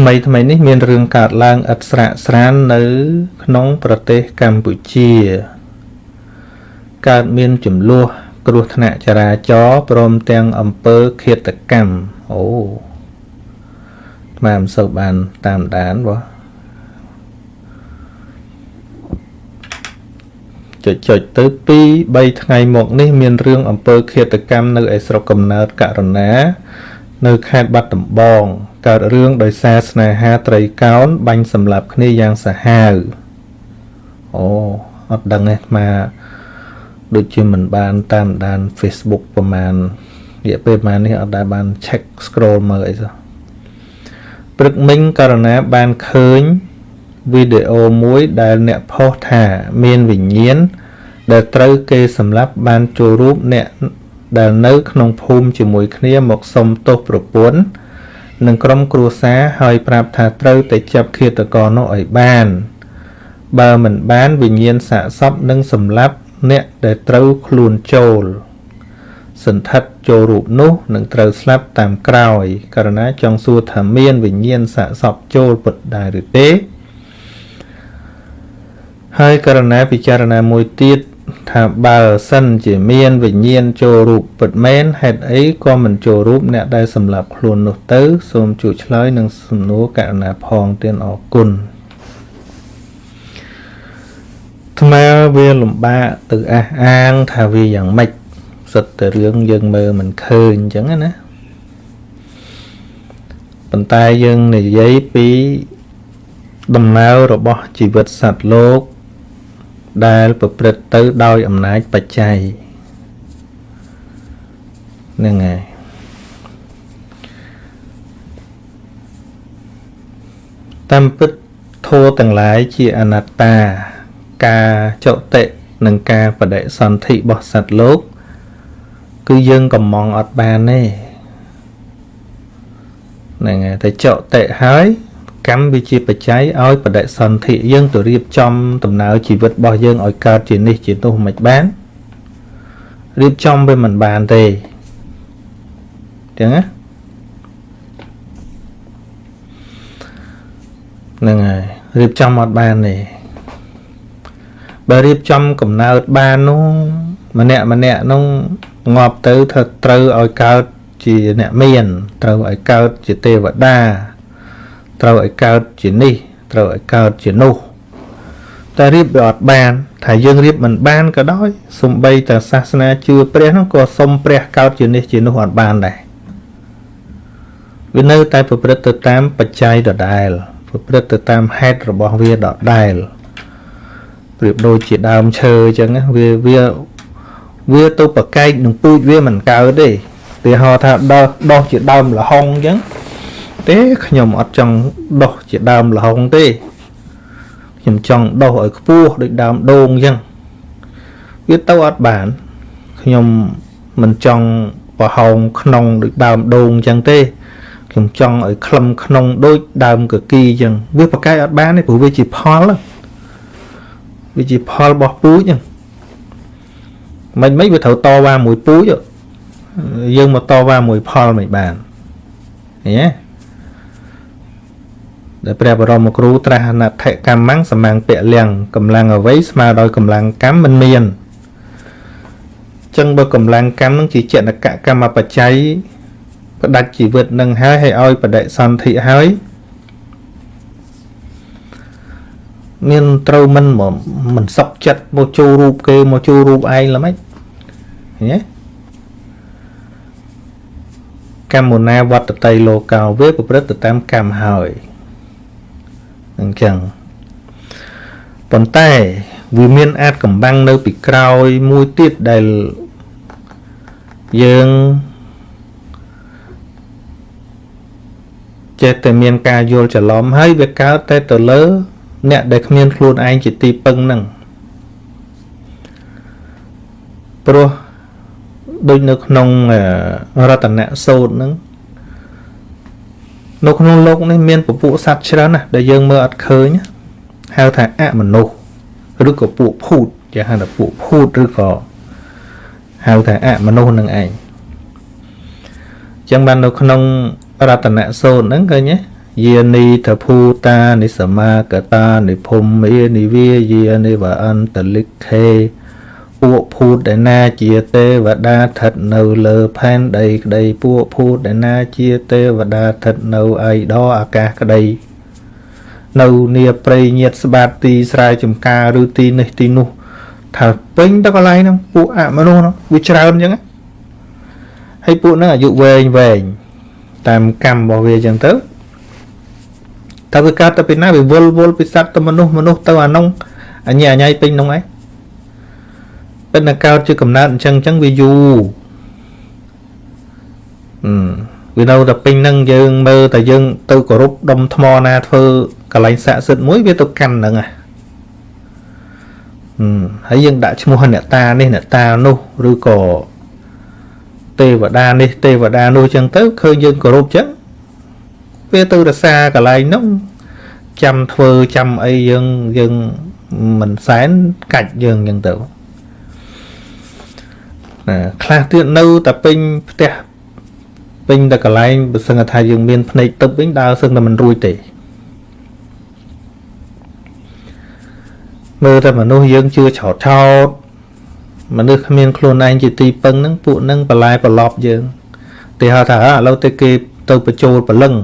ថ្មីថ្មីនេះមានរឿងកើតឡើងឥតស្រាកស្រាននៅ ក្នុងប្រទេសកម្ពុជា កើតមានចំនួនគ្រោះថ្នាក់ចរាចរណ៍ព្រមទាំងអំពើឃាតកម្មអូតាមមិនសូវបានតាមដានបងចុចចុចទៅ2 3ថ្ងៃមកនេះ មានរឿងអំពើឃាតកម្មនៅឯស្រុកកំណើតករណា នៅខេត្តបាត់ដំបង កើតរឿងដោយសារស្នេហាត្រីកោណបាញ់សម្លាប់គ្នាយ៉ាងសាហាវអូអត់ដឹងទេមកដូចជាមិនបានតាមដាន Facebook ប្រហែលរយៈពេលប្រហែលនេះអត់ដែលបាន check scroll មើលអីសោះព្រឹកមិញករណីបានឃើញវីដេអូមួយដែលអ្នកផុសថាមានវិញ្ញាណដែលត្រូវគេសម្លាប់បានចូលរូបអ្នកដែលនៅក្នុងភូមិជាមួយគ្នាមកសុំទោសប្រពន្ធ និងក្រុមគ្រួសារហើយប្រាប់ថាត្រូវតែចាប់ឃាតករនោះឲ្យបាន បើមិនបានវិញ្ញាណសាកសពនឹងសម្លាប់អ្នកដែលត្រូវខ្លួនចូលសន្ធិដ្ឋចូលរូបនោះនឹងត្រូវស្លាប់តាមក្រោយករណីចង់សួរថាមានវិញ្ញាណសាកសពចូលពិតដែរឬទេ ហើយករណីពិចារណាមួយទៀត ថាបើសិនជាមានវិញ្ញាណចូលរូបពិតមែនហេតុអីក៏មិនចូលរូបអ្នកដែលសម្លាប់ខ្លួននោះទៅ សូមជួយឆ្លើយនឹងសំណួរករណីផងទៀតអរគុណថ្មវាលំបាកទៅអះអាងថាវាយ៉ាងម៉េចសិតតែរឿងយើងមើលមិនឃើញអញ្ចឹងណាប៉ុន្តែយើងនិយាយពីដំណើររបស់ជីវិតសត្វលោក ដែលប្រព្រឹត្តទៅដោយអំណាចបច្ច័យហ្នឹងហើយតាមពិតធម៌ទាំងឡាយជាអនត្តា ការចុតិនិងការបដិសន្ធិរបស់សត្វលោក គឺយើងកំងអត់បានទេហ្នឹងហើយតែចុតិហើយ កម្មវាជាបច្ច័យឲ្យបដិសន្ធិយើងទៅរៀបចំដំណើរជីវិតរបស់យើងឲ្យកើតជានេះជានោះមិនបានរៀបចំវាមិនបានទេចឹងណាហ្នឹងហើយរៀបចំអត់បានទេបើរៀបចំកំណើតបាននោះម្នាក់ម្នាក់នោះងាប់ទៅថាត្រូវឲ្យកើតជាអ្នកមាន ត្រូវឲ្យកើតជាទេវតា ត្រូវឲ្យកើតជានេះត្រូវឲ្យកើតជានោះតែរៀបវាអត់បានថាយើងរៀបមិនបានក៏ដោយសំបីតែសាសនាជឿព្រះនោះក៏សុំព្រះកើតជានេះជានោះអត់បានដែរវានៅតែប្រព្រឹត្តទៅតាមបច្ច័យដដែល ប្រព្រឹត្តទៅតាមហេតុរបស់វាដដែលប្រៀបដូចជាដើមឈើអញ្ចឹងវាវាវាទៅប្រកែកនឹងពូជវាមិនកើតទេទីហោថាដោះដោះជាដើមលហុងអញ្ចឹង ទេខ្ញុំអត់ចង់ដោះជាដើមលហុងទេខ្ញុំចង់ដោះឲ្យខ្ពស់ដូចដើមដូងអញ្ចឹងវាទៅអត់បានខ្ញុំមិនចង់ប្រហោងក្នុងដូចដើមដូងអញ្ចឹងទេខ្ញុំចង់ឲ្យខ្លឹមក្នុងដូចដើមកគីអញ្ចឹងវាប្រកែកអត់បានទេព្រោះវាជាផលវាជាផលរបស់ពូជអញ្ចឹងមិនមិនវាត្រូវតវ៉ាមួយពូជយើងមកតវ៉ាមួយផលមិនបានឃើញទេ ដែលព្រះបរមគ្រូត្រាស់អនដ្ឋកម្មំសម្មាំងពលំកម្លាំងអ្វីស្មើដោយកម្លាំងកម្មមិនមានចឹងបើកម្លាំងកម្មនឹងជាចតកកម្មបច្ច័យផ្ដាច់ជីវិតនឹងហើយឲ្យឲ្យបដិសន្ធិហើយមានត្រូវមិនមិនសុកចិត្តមកចូលរូបគេមកចូលរូបឯងល្មិចឃើញទេកម្មណាវត្តតីលោកោវាប្រព្រឹត្តទៅតាមកម្មហើយ អញ្ចឹងប៉ុន្តែវាមានអាចកំបាំងនៅពីក្រោយមួយទៀតដែលយើងចេះតែមានការយល់ច្រឡំហើយវាកើតតែទៅលើ អ្នកដែលគ្មានខ្លួនឯងជាទីពឹងហ្នឹងព្រោះដូចនៅក្នុងរតនៈសូត្រហ្នឹង នៅក្នុងលោកនេះមានពពួកសត្វច្រើនណាស់ដែលយើងមើលអត់ឃើញហៅថាអមនុស្សឬក៏ពួកភូតជាហៅថាពួកភូតឬក៏ហៅថាអមនុស្សនឹងឯងចឹងបាននៅក្នុងរតនៈសូត្រហ្នឹងឃើញទេយានីតភូតានិសមាកតានិភូមេនិវាយានិវអន្តលិខេ ពួកភូតដែលណាជាទេវតាស្ថិតនៅលើផែនដីក្តីពួកភូតដែលណាជាទេវតាស្ថិតនៅឯដអាកាសក្តីនៅនីព្រៃញាតស្បាតទីស្រែចំការឬទីនេះទីនោះថាពេញទៅកន្លែងហ្នឹងពួកអមនុស្សហ្នឹងវាច្រើនអញ្ចឹងហើយពួកហ្នឹងអាយុវែងវែងតាមកម្មរបស់វាអញ្ចឹងទៅតើវាកើតទៅពីណាវាវល់វល់ពីសត្វទៅមនុស្សមនុស្សទៅអានោះអញ្ញាអញ្ញៃពេញនោះឯង ប៉ុន្តែកើតជាកំណើតអញ្ចឹងអញ្ចឹងវាយូរអឺវានៅតែពេញហ្នឹងយើងមើលតែយើងទៅគោរពដុំថ្មណាធ្វើកន្លែងស័ក្តិសិទ្ធិមួយវាទៅកាន់ហ្នឹងហ่ะអឺហើយយើងដាក់ឈ្មោះអ្នកតានេះអ្នកតានោះឬក៏ទេវតានេះទេវតានោះចឹងទៅឃើញយើងគោរពចឹងវាទៅរសាកន្លែងនោះចាំធ្វើចាំអីយើងយើងមិនសែនកាច់យើងចឹងទៅ ណាខ្លះទៀតនៅតែពេញផ្ទះពេញតែកន្លែងបើសឹងថាយើងមានភ្នែកទឹកវិញដើរសឹងតែមិនរួចទេមើលតែមនុស្សយើងជឿឆោតឆោតមនុស្សគ្មានខ្លួនឯងជាទីពឹងហ្នឹងពួកហ្នឹងបន្លែប្រឡប់យើងគេហៅថាឥឡូវទៅគេទៅបញ្ចូលព្រលឹង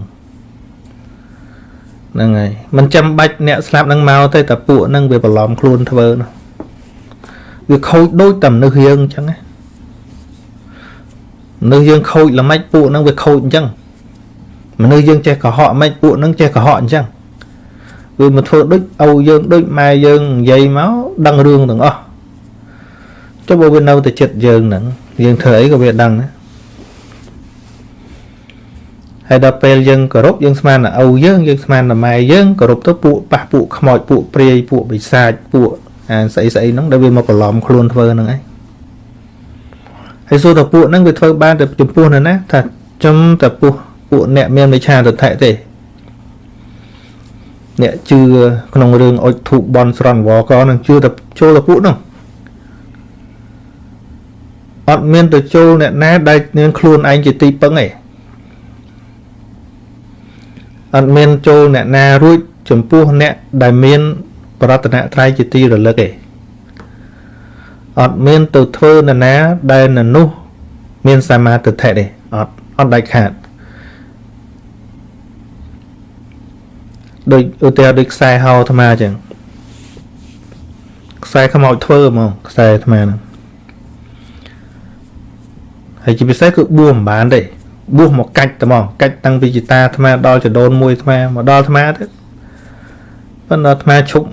ហ្នឹងហើយមិនចាំបាច់អ្នកស្លាប់នឹងមកទេតែពួកហ្នឹងវាបន្លំខ្លួនធ្វើនោះវាខូចដូចតែមនុស្សយើងអញ្ចឹងណា មនុស្សយើងខូចល្មិចពួកហ្នឹងវាខូចអញ្ចឹងមនុស្សយើងចេះកុហកមិនពួកហ្នឹងចេះកុហកអញ្ចឹងវាមកធ្វើដូចឪយើងដូចម៉ែយើងនិយាយមកដឹងរឿងទាំងអស់ចុះបើវានៅតែចិត្តយើងហ្នឹងយើងធ្វើអីក៏វាដឹងដែរហើយដល់ពេលយើងគោរពយើងស្មានតែឪយើងយើងស្មានតែម៉ែយើងគោរពទៅពួកប៉ះពួកខ្មោចពួកព្រាយពួកបិសាចពួកអាស្អីស្អីហ្នឹងដែលវាមកបន្លំខ្លួនធ្វើហ្នឹងឯង ហើយសួរតែពួកហ្នឹងវាធ្វើបានតែចំពោះនៅណាថាចំតែពោះពួកអ្នកមានវិឆាទិដ្ឋិទេអ្នកជឿក្នុងរឿងអុចធូបបនស្រន់វកនឹងជឿតែចូលតែពួកហ្នឹងអត់មានទៅចូលអ្នកណាដែលមានខ្លួនឯងជាទីពឹងទេអត់មានចូលអ្នកណារួចចំពោះអ្នកដែលមាន ប្រតនត្រ័យជាទីរលឹកទេ អត់មានទៅធ្វើនរណាដែលនៅនោះមានសមាទិដ្ឋិទេអត់អត់ដាច់ខាតដូចឧទាហរណ៍ដូចខ្សែហោអាត្មាអញ្ចឹងខ្សែខ្មោចធ្វើហ្មងខ្សែអាត្មាហ្នឹងហើយជាពិសេសគឺបួសមិនបានទេបួសមកកាច់តែហ្មងកាច់តាំងពីចតាអាត្មាដល់ចដូនមួយអាត្មាមកដល់អាត្មាទៅប៉ុន្តែអាត្មាឈប់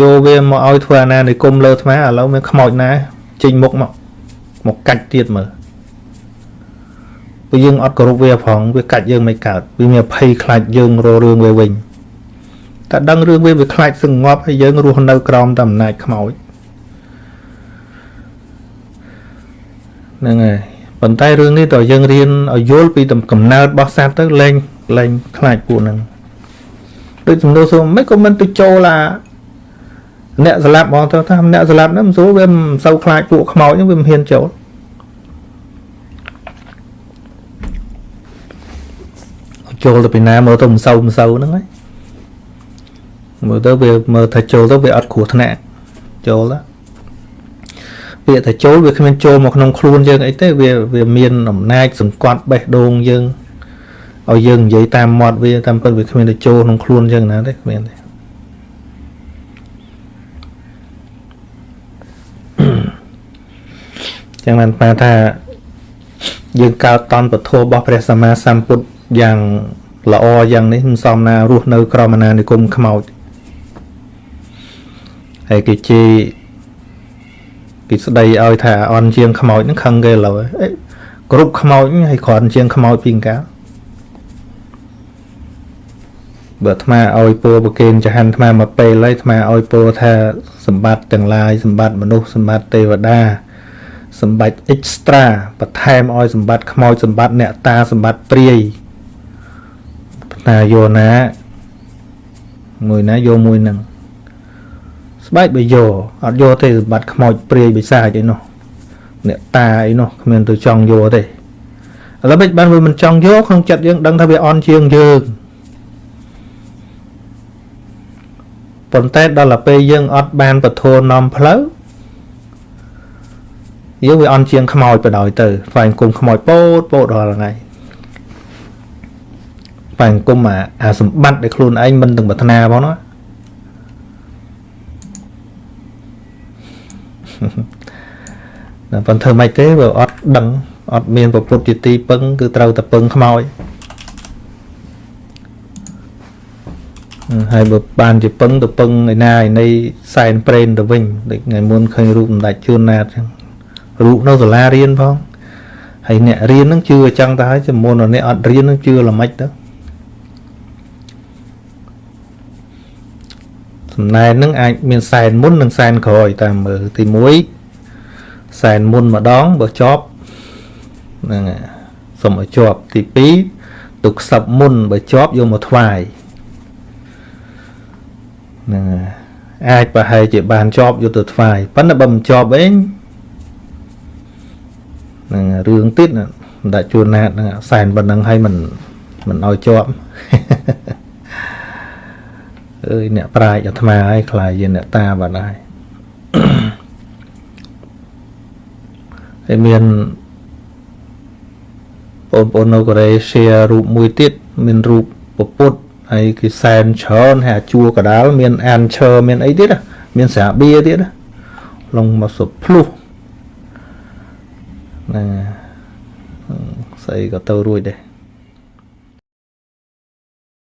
យកវាមកឲ្យធ្វើអាណានិគមលើអាត្មាឥឡូវមានខ្មោចណាចេញមុខមកមកកាច់ទៀតមើលព្រោះយើងអត់គោរពវាផងវាកាច់យើងមិនកើតវាមានភ័យខ្លាចយើងររឿងវាវិញតែដឹងរឿងវាវាខ្លាចសងប់ហើយយើងរស់នៅក្រោមតែអំណាចខ្មោចហ្នឹងហើយប៉ុន្តែរឿងនេះតើយើងរៀនឲ្យយល់ពីកំណើតរបស់សត្វទៅលែងលែងខ្លាចពួកហ្នឹងដូចសំណួរសួរមិនក៏មិនទៅចូលអា អ្នកស្លាប់បងទៅថាអ្នកស្លាប់ហ្នឹងមិនស្រួលវាមិនសូវខ្លាចពួកខ្មោចហ្នឹងវាមិនហ៊ានចូលចូលទៅពីណាមើលទៅមិនសូវមិនសូវហ្នឹងហើយមើលទៅវាមើលថាចូលទៅវាអត់គ្រោះថ្នាក់ចូលទៅពាក្យថាចូលវាគ្មានចូលមកក្នុងខ្លួនយើងអីទេវាវាមានអំណាចសង្កត់បេះដូងយើងឲ្យយើងនិយាយតាមមាត់វាតាមពិតវាគ្មានទៅចូលក្នុងខ្លួនយើងណាទេគ្មានទេ ចឹងបានប៉ាថាយើងកើតតន់ពធរបស់ព្រះសម្មាសម្ពុទ្ធយ៉ាងល្អយ៉ាងនេះមិនសមណារស់នៅ ក្រមអាណានិគមខ្មោចហើយគេជេរគេស្ដីឲ្យថាអន់ជាងខ្មោចហ្នឹងខឹងគេឡើយអេគ្រប់ខ្មោចហើយគ្រាន់ជាងខ្មោចពីកាលបើអាត្មាឲ្យពរប្រគេនចហាន់អាត្មាមកពេលហើយអាត្មាឲ្យពរថាសម្បត្តិទាំងឡាយសម្បត្តិមនុស្សសម្បត្តិទេវតា សម្បត្តិ extra បន្ថែមឲ្យសម្បត្តិខ្មោចសម្បត្តិអ្នកតាសម្បត្តិព្រាយតាយោណាមួយណាយកមួយហ្នឹងស្បែកបើយកអត់យកទេសម្បត្តិខ្មោចព្រាយបិសាចអីនោះអ្នកតាអីនោះគ្មានទៅចង់យកទេឥឡូវមិនបានវាមិនចង់យកក្នុងចិត្តយើងដឹងថាវាអន់ជាងយើងប៉ុន្តែដល់ទៅពេលយើងអត់បានពធនាំផ្លូវ យើងវាអន់ជាងខ្មោចបដ ாய் ទៅស្វែងគុំខ្មោចពោតពោតរាល់ថ្ងៃស្វែងគុំអាអាសម្បត្តិដែលខ្លួនឯងមិនទាំងប្រាថ្នាផងណាតែប៉ុន្តែធ្វើម៉េចទេបើអត់ដឹងអត់មានប្រពុតជាទីពឹងគឺត្រូវតែពឹងខ្មោចហើយបើបានជាពឹងទៅពឹងឯណាឯនៃសែនប្រេនទៅវិញដូចថ្ងៃមុនឃើញរូបសម្ដេចជួនណាតចឹង រូបនៅសាលារៀនផងហើយអ្នករៀននឹងជឿអញ្ចឹងទៅហើយជាមុនអ្នកអត់រៀននឹងជឿល្មិចទៅសំណែននឹងអាចមានសែនមុននិងសែនក្រោយតាមមើលទី1សែនមុនម្ដងបើជាប់ហ្នឹងសុំឲ្យជាប់ទី2ទុកខ្សឹបមុនបើជាប់យកមកថ្វាយហ្នឹងអាចប្រហែលជាបានជាប់យកទៅថ្វាយប៉ុន្តែបើមិនជាប់វិញហ្នឹងរឿងទៀតមិនដាក់ជួនណាតហ្នឹងសែនប៉ុណ្ណឹងឲ្យមិនមិនឲ្យជាប់អើយអ្នកប្រាជ្ញអាត្មាឲ្យខ្លាយជាអ្នកតាបាត់ហើយហើយមានបងប្អូននៅកូរ៉េ share រូបមួយទៀតមានរូបពពុទ្ធហើយគេសែនច្រើនហើយអាជួរកដាលមានអានឈើមានអីទៀតមានស្រាបៀទៀតឡងមកសុបភ្លុះ ណាស្អីក៏ទៅរួចដែរ